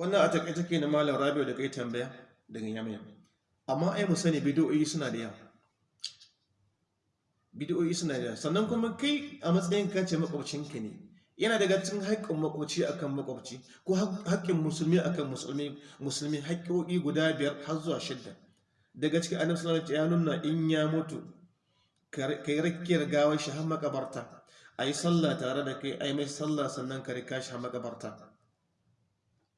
wannan a taƙaice ke na malam rabiu da kai tambaya daga yamma amma ai mu sani bidiyoyi suna da yawa. Bidiyoyi suna da yawa. Sannan kuma kai a matsayin ka ce makwabcinka ne yana daga cikin haƙƙin makwabci akan makwabci ko haƙƙin musulmi akan musulmi musulmi haƙƙoƙi guda biyar har zuwa shidda. Daga cikin annabi sallallahu alaihi ya nuna in ya mutu kai rakkiyar gawar shi har makabarta. Ayi sallah tare da kai ayi mai sallah sannan ka riƙa shi har makabarta.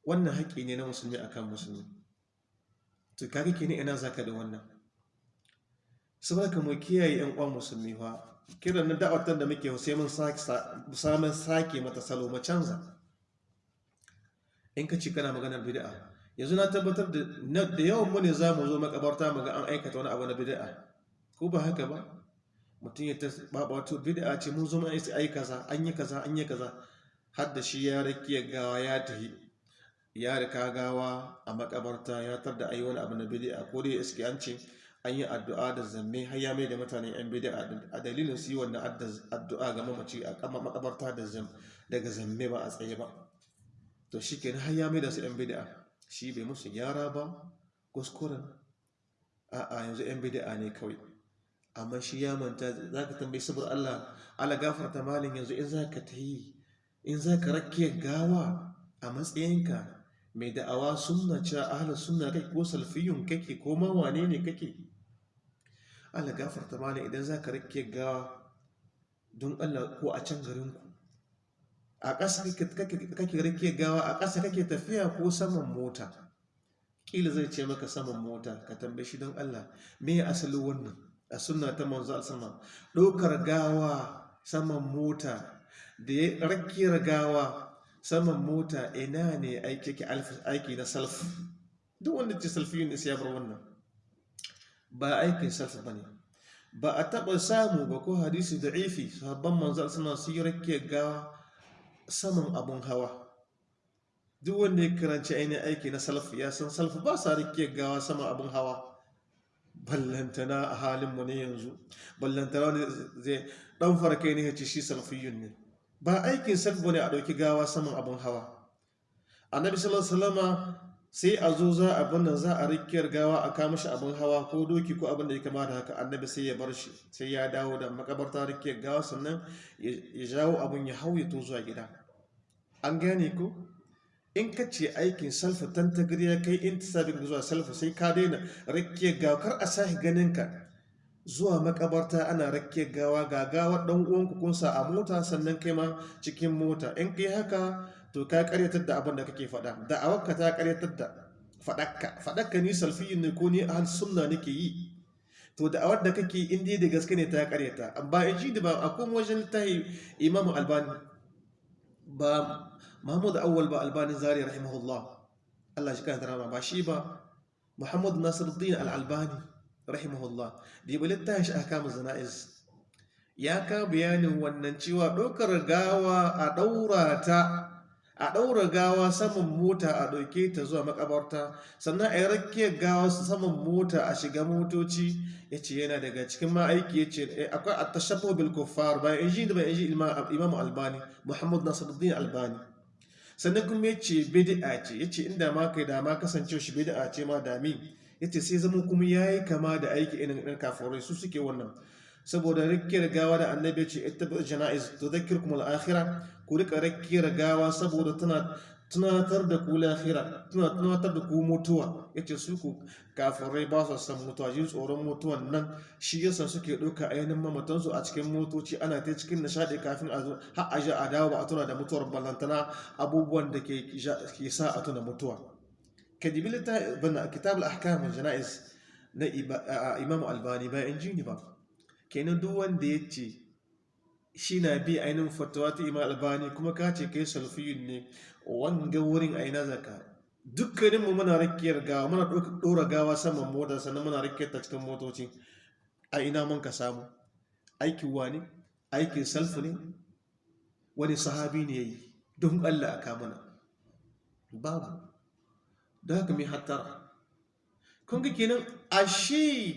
Wannan haƙƙi ne na musulmi akan musulmi. To kaga kenan ina zaka da wannan? Saboda mu kiyaye yan uwan musulmi fa. Kiran na da'awatar da muke sai mun samun sake mata salo mu canza. In ka ci kana maganar bid'a yanzu na tabbatar da yawan mu ne za mu zo makabarta mu ga an aikata wani abu na bid'a. Ko ba haka ba? Mutum ya ta baba wato bid'a ce mun zo mu ai kaza an yi kaza an yi kaza. Har da shi ya rakiya gawa ya tahi ya riƙa gawa a makabarta ya tar da ayi wani abu na bid'a. Ko dai iske an ce an yi addu'a da zamme har ya mai da mutane yan bid'a. A dalilin su yi wannan addu'a ga mamaci a kama makabarta da zam daga zamme ba a tsaye ba. To shi kenan har ya mai da su yan bid'a. Shi bai musu gyara ba kuskuren. A'a yanzu yan bid'a ne kawai. Amma shi ya manta za ka tambayi saboda Allah ala gafarta malin yanzu in za ka ta yi in za ka rakke gawa a matsayinka mai da'awa sunna cewa ahlus sunna kake ko salfiyun kake ko ma wane ne kake? Allah gafarta mana idan za ka riƙe gawa don Allah ko a can garinku. A ƙasa kake riƙe gawa a ƙasa kake tafiya ko saman mota? Ƙila zai ce maka saman mota ka tambaye shi don Allah me ya asali wannan? A sunna ta manzo sama ɗaukar gawa saman mota da ya rakiyar gawa saman mota ina ne aiki na salf duk wanda ce salfiyin ne ya bar wannan. Ba aikin salf ba ne. Ba a taɓa samu ba ko hadisi da ifi sahabban manzal suna su yi rake gawa saman abun hawa. Duk wanda ya karanci ainihin aiki na salf ya san salf ba sa rake gawa saman abun hawa. Ballantana a halinmu ne yanzu. Ballantana wani zai ɗan farkai ne ya ce shi salfiyun ne. Ba aikin salf ba ne a ɗauki gawa saman abun hawa. Annabi sallallahu sai a zo za a nan za a rikiyar gawa a kama shi abin hawa ko doki ko abin da ya kama da haka annabi sai ya bar shi sai ya dawo da makabarta rikiyar gawa sannan ya jawo abin ya hau ya to zuwa gida. An gane ko? In ka ce aikin salfa tantagir ya kai in sabin zuwa salfa sai ka daina rikiyar gawa kar a sahi ganin ka zuwa makabarta ana rikiyar gawa ga gawa dan uwanku kun sa a mota sannan kai ma cikin mota. In kai haka to ka karyatar da abin da kake faɗa. Da'awarka ta karyatar da faɗakka. Faɗakka ni salfiyin ne ko ni ahal sunna nake yi. To da'awar da kake in dai da gaske ne ta karyata amma in ji da ba akwai wajen littafi imamu albani ba mahmud awwal ba albani zari rahimahullah. Allah shi kanta rama ba shi ba muhammad nasiruddin al-albani. Rahimahullah. Da yi littafi shi aka zana'iz ya ka bayanin wannan cewa ɗaukar gawa a ɗaura ta a ɗaura gawa saman mota a ɗauke ta zuwa makabarta sannan a yi rakiyar gawa saman mota a shiga motoci ya ce yana daga cikin ma'aiki ya ce akwai a tashabbo bil kuffar bayan in ji da bayan ji imamu albani muhammad nasiruddin albani. Sannan kuma ya ce bid'a ce ya ce inda ma kai da ma kasance shi bid'a ce ma dami ya ce sai zama kuma ya yi kama da aiki irin ɗan kafurai su suke wannan. Saboda rikiyar gawa da annabi ce ita bi jana'iz to zakirkum al-akhirah ku riƙa rikiyar gawa saboda tana tunatar da ku lahira tana tunatar da ku mutuwa. Yace su ku kafirai ba su san mutuwa jin tsoron mutuwan nan. Shi yasa suke ɗauka ainihin mamatansu a cikin motoci ana ta cikin nishaɗi kafin a zo har a ji a dawo ba a tuna da mutuwar ballantana abubuwan da ke sa a tuna mutuwa. Kadibilita bana kitab al-ahkam al-jana'iz na imam albani ba in ji ni ba kenan duk wanda ya ce shi na bi ainihin fatawa ta imam albani kuma ka ce kai salfiyun ne wanga wurin aina zaka dukkaninmu muna rakiyar gawa muna ɗora gawa saman mota sannan muna rakiyar ta cikin motoci a ina mun ka samu aikin wani aikin salfu ne wani sahabi ne ya yi don allah a kamuna babu da haka mai hattara. Kun ga kenan ashe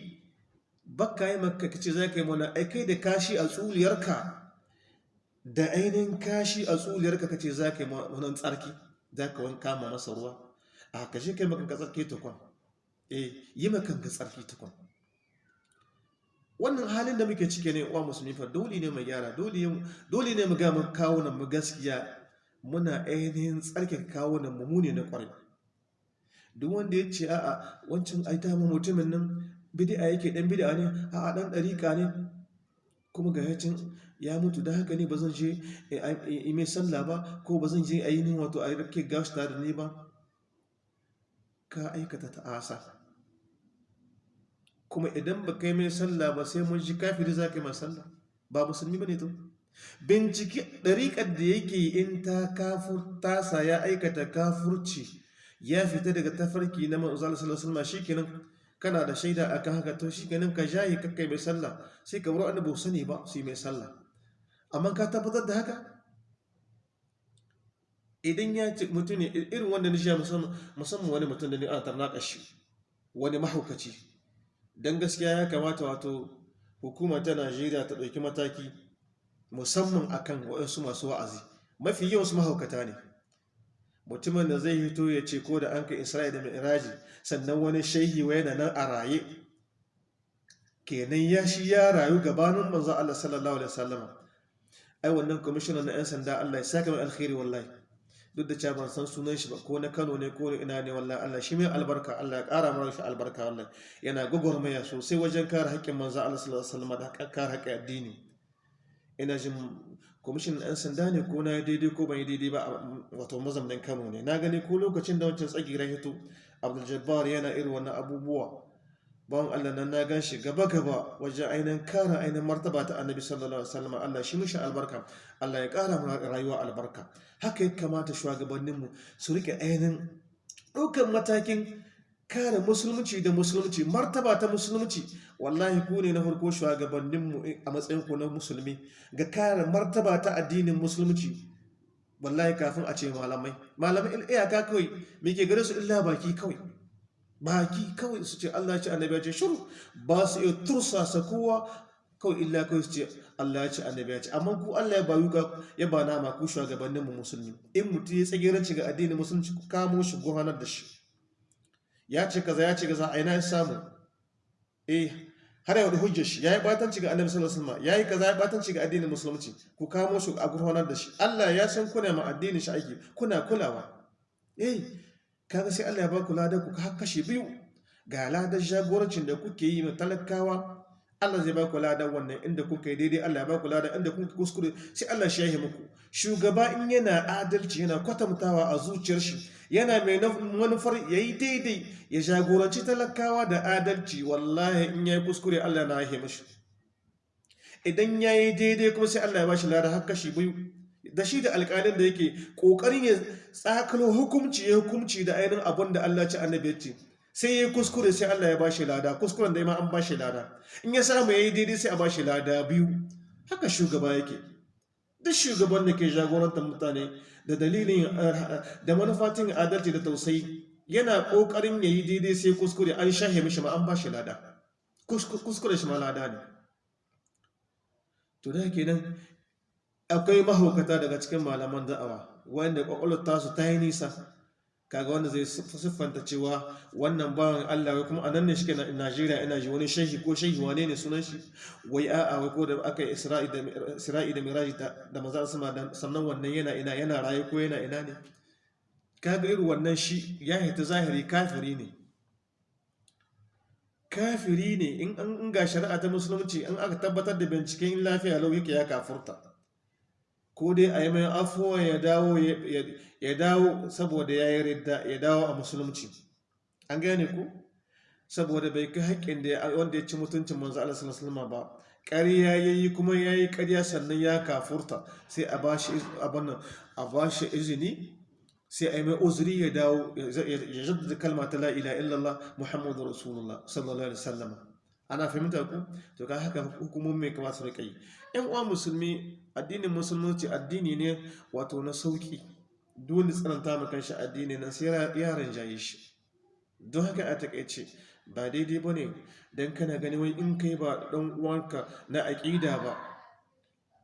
baka yi maka kace za ka yi mana aikai da kashi a tsuliyarka da ainihin kashi a tsuliyarka kace za ka yi wannan tsarki za ka wanka ma masa ruwa. A kashe kai makanka tsarki tukun. Eh yi makanka tsarki tukun. Wannan halin da muke cike ne uwa musulmi fa dole ne mu gyara dole ne mu ga mu kawo nan mu gaskiya. Muna ainihin tsarkin kawo nan mu ne na ƙwarai duk wanda ya ce a'a wancan ai ta mu mutumin nan bid'a yake dan bid'a ne a'a dan dariƙa ne. Kuma ga yacin ya mutu da haka ne ba zan je yi mai sallah ba ko ba zan je a yi ni wato a rake gashi tare ni ba. Ka aikata ta'asa. Kuma idan ba kai mai sallah ba sai mun ji kafiri za ka yi mai sallah. Ba musulmi ba ne to. Binciki ɗariƙar da yake in ta kafur tasa ya aikata kafurci ya fita daga tafarki na manzal sallallahu alaihi shikenan. Kana da shaida akan haka to shikenan ka jahi kakkai mai sallah. Sai ka buru annabi sani ba su mai sallah. Amma ka tabbatar da haka? Idan ya ce mutum ne irin wanda ni sha musamman wani mutum da ni ana tarnaka shi wani mahaukaci. Don gaskiya ya kamata wato hukuma ta najeriya ta ɗauki mataki musamman akan waɗansu masu wa'azi. Mafi yawan su mahaukata ne. Mutumin da zai hito ya ce ko da an ka isra'i da mi'raji sannan wani shehi wa yana nan a raye. Kenan ya shi ya rayu gabanin manzo Allah sallallahu alaihi wasallam. Ai wannan commissioner na yan sanda Allah ya saka mai alkhairi wallahi. Duk da cewa ban san sunan shi ba ko na Kano ne ko ina ne wallahi Allah shi mai albarka Allah ya ƙara mara shi albarka wallahi. Yana gwagwarmaya sosai wajen kare haƙƙin manzo Allah sallallahu alaihi wasallam da kare haƙƙin addini. Ina jin kwamishin 'yan sanda ne ko na yi daidai ko ban yi daidai ba wato mazamnin kano ne. Na gani ko lokacin da wancan tsagiran hito abdul yana irin wannan abubuwa. Bawan allah nan na gan shi gaba gaba wajen ainihin kara ainihin martaba ta annabi sallallahu alaihi wasallam. Allah shi mishi albarka. Allah ya kara mu rayuwa albarka. Haka ya kamata shugabanninmu su riƙe ainihin ɗaukar matakin kare musulunci da musulunci martaba ta musulunci. Wallahi ku ne na farko shugabanninmu a matsayin ku na musulmi. Ga kare martaba ta addinin musulunci wallahi kafin a ce malamai. Malamai iyaka kawai ke gare su illa baki kawai? Baki kawai su ce Allah ce annabi ya ce shiru ba su iya tursasa kowa kawai illa kawai su ce Allah ya ce annabi ya ce. Amma ku Allah ya bayu ka ya ba nama ku shugabanninmu musulmi. In mutum ya tsagiranci ga addinin musulunci ku kamo shi guhanar da shi. Ya ce kaza ya ce kaza a ina ya samu? Eh har yau da hujjar shi yayi batanci ga annabi sallallahu alaihi wasallam yayi kaza ya batanci ga addinin musulunci. Ku kamo shi a gurfanar da shi. Allah ya san kuna ma addinin shi aiki kuna kulawa. Eh kaga sai Allah ya ba ku ladan ku har kashi biyu. Ga ladan jagorancin da kuke yi ma talakawa Allah zai ba ku ladan wannan inda kuka daidai Allah ya ba ku ladan inda kuka kuskure sai Allah shi ya yi muku. Shugaba in yana adalci yana kwatantawa a zuciyar shi yana mai manufar ya yi daidai ya jagoranci talakawa da adalci. Wallahi in ya yi kuskure Allah na ya mashi. Idan ya yi daidai kuma sai Allah ya ba shi lada har kashi biyu. Da shi da alƙalin da yake ƙoƙarin ya tsakalo hukumci ya hukumci da ainihin abin da Allah ci annabi ce. Sai ya yi kuskure sai Allah ya ba shi lada. Kuskuren da ma an ba shi lada. In ya samu ya yi daidai sai a ba shi lada biyu. Haka shugaba yake. Duk shugaban da ke jagorantar mutane da dalilin da manufatin adalci da tausayi. Yana ƙoƙarin yayi daidai sai kuskure an shahe mishi ma an ba shi lada kuskure shi ma lada ne. To da kenan akwai mahaukata daga cikin malaman da'awa wanda kwakwalwar tasu ta yi nisa. Kaga wanda zai siffanta cewa wannan bawan Allah wai kuma a nan ne shi ke Najeriya ina ji wani shehi ko shehi wane ne sunan shi? Wai a'a wai ko da aka yi Isra'i da Miraji da maza sama sannan wannan yana ina yana raye ko yana ina ne? Kaga irin wannan shi ya hita zahiri kafiri ne. Kafiri ne in an ga shari'a ta musulunci an aka tabbatar da binciken lafiya lau ya kafurta. Ko dai a yi mai afuwa ya dawo saboda ya yi ridda ya dawo a musulunci an gane ku saboda bai kai haƙƙin da wanda ya ci mutuncin manzo Allah sallallahu ba ƙarya yayi kuma yayi ƙarya sannan ya kafurta sai a bashi abin a bashi izini sai a yi mai uzuri ya dawo ya jaddada kalma ta la ilaha illallah muhammadu rasulullah sallallahu alaihi wasallam ana fahimta ku? To ka haka hukumomi mai kamata su yi? Yan uwa musulmi addinin musulunci addini ne wato na sauƙi dole tsananta ma kanshi addini nan sai yaran jaye shi. Don haka a taƙaice ba daidai ba ne dan kana gani wai in kai ba dan uwanka na aqida ba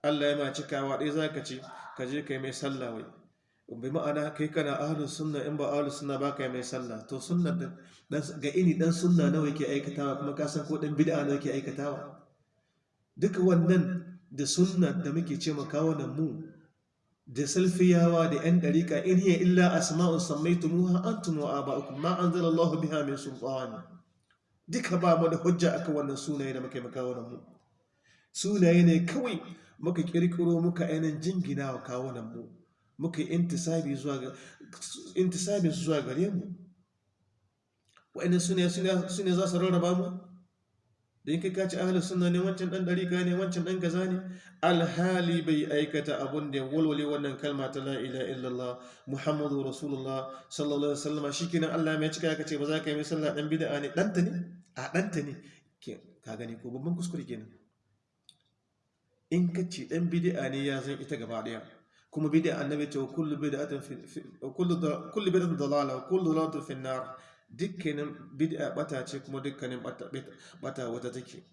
Allah ya ma cikawa dai zaka ce ka je kai mai sallah bai ma'ana kai kana ahlus sunna in ba ahlus sunna ba ka yi mai sallah. To sunna ga ini dan sunna nawa yake aikatawa kuma ka san ko dan bid'a nawa yake aikatawa? Duka wannan da sunna da muke ce nan mu da salfiyawa da yan dariƙa in hiya illa asma'un sammaytumuha antum wa aba'ukum ma anzala Allahu biha min sultani. Duka ba mu da hujja akan wannan sunaye da muke makawo nan mu. Sunaye ne kawai muka kirkiro muka ainihin jingina wa kawo nan mu. Muka intisabi zuwa zuwa gare mu. Wa'annan su ne su ne za su rarraba mu? Da yake kaci ahlus sunna ne wancan dan dariƙa ne wancan dan gaza ne? Alhali bai aikata abun da walwale wannan kalma ta la ilaha illallah muhammadu rasulullah sallallahu alaihi wasallam. Shikenan Allah mai cika ka ce ba za ka yi mai sallah dan bid'a ne. Danta ne? A danta ne. Ka gani ko babban kuskure kenan in ka ce dan bid'a ne ya zan ita gaba ɗaya kuma bid'a annabi ce kullu bid'atin dalala kullu dalalatin fi nar. Dukkanin bid'a bata ce kuma dukkanin bata wata take.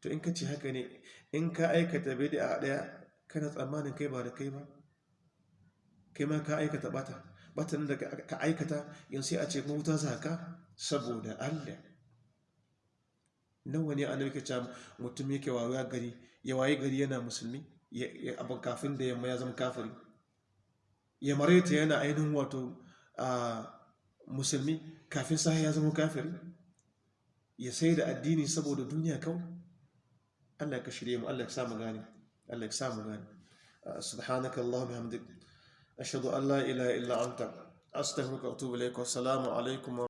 To in ka ce haka ne in ka aikata bid'a ɗaya kana tsammanin kai ba da kai ba? Kai ma ka aikata bata? Batan da ka aikata yanzu sai a ce mawuta zaka saboda Allah. Nawa ne annabi ke cewa mutum yake wawa gari ya waye gari yana musulmi? Abin kafin da yamma ya zama kafiri. Ya mareta yana ainihin wato a musulmi kafin sa ya zama kafiri. Ya sai da addini saboda duniya kawai. Allah ka shirye mu Allah ka samu gane Allah ka samu gane. Subhanaka allahumma bihamdik. Ashhadu an la ilaha illa anta. Astaghfiruka wa atubu ilaik wa assalamu alaikum